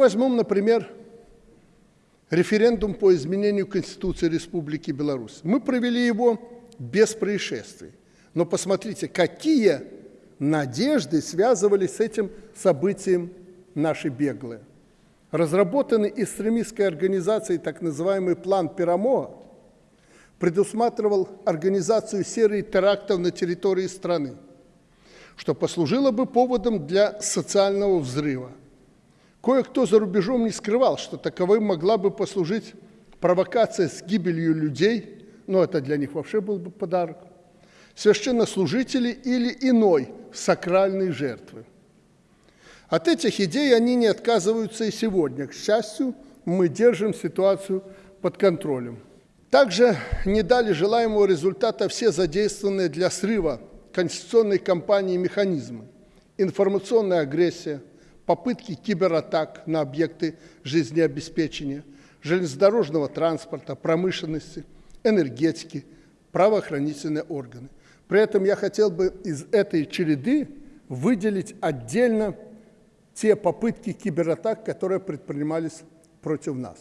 Возьмем, например, референдум по изменению Конституции Республики Беларусь. Мы провели его без происшествий. Но посмотрите, какие надежды связывались с этим событием наши беглые. Разработанный экстремистской организацией так называемый план Пирамоа предусматривал организацию серии терактов на территории страны, что послужило бы поводом для социального взрыва. Кое-кто за рубежом не скрывал, что таковой могла бы послужить провокация с гибелью людей, но это для них вообще был бы подарок, священнослужителей или иной сакральной жертвы. От этих идей они не отказываются и сегодня. К счастью, мы держим ситуацию под контролем. Также не дали желаемого результата все задействованные для срыва конституционной кампании механизмы. Информационная агрессия, попытки кибератак на объекты жизнеобеспечения, железнодорожного транспорта, промышленности, энергетики, правоохранительные органы. При этом я хотел бы из этой череды выделить отдельно те попытки кибератак, которые предпринимались против нас.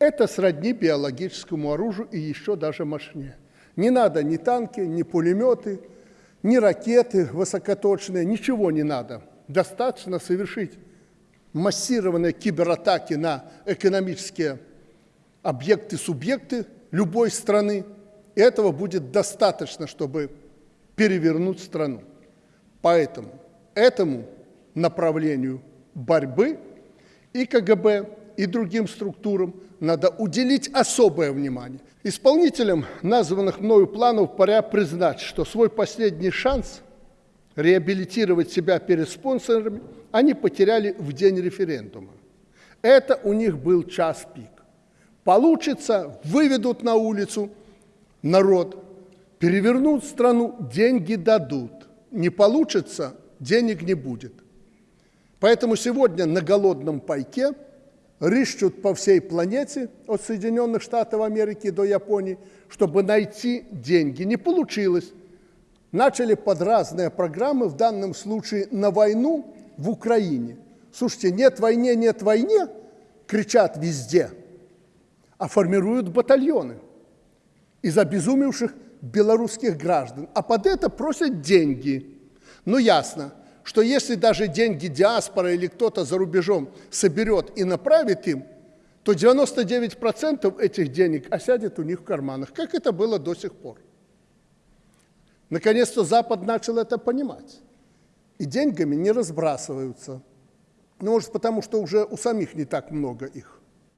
Это сродни биологическому оружию и еще даже мощнее. Не надо ни танки, ни пулеметы, ни ракеты высокоточные, ничего не надо. Достаточно совершить массированные кибератаки на экономические объекты, субъекты любой страны, и этого будет достаточно, чтобы перевернуть страну. Поэтому этому направлению борьбы и КГБ, и другим структурам надо уделить особое внимание. Исполнителям названных мною планов пора признать, что свой последний шанс реабилитировать себя перед спонсорами они потеряли в день референдума. Это у них был час пик. Получится, выведут на улицу народ, перевернут страну, деньги дадут. Не получится, денег не будет. Поэтому сегодня на голодном пайке рыщут по всей планете, от Соединенных Штатов Америки до Японии, чтобы найти деньги. Не получилось. Начали под разные программы, в данном случае на войну в Украине. Слушайте, нет войне, нет войне, кричат везде, а формируют батальоны из обезумевших белорусских граждан. А под это просят деньги. Ну, ясно, что если даже деньги диаспора или кто-то за рубежом соберет и направит им, то 99% этих денег осядет у них в карманах, как это было до сих пор. Наконец-то Запад начал это понимать. И деньгами не разбрасываются. Ну, может, потому что уже у самих не так много их.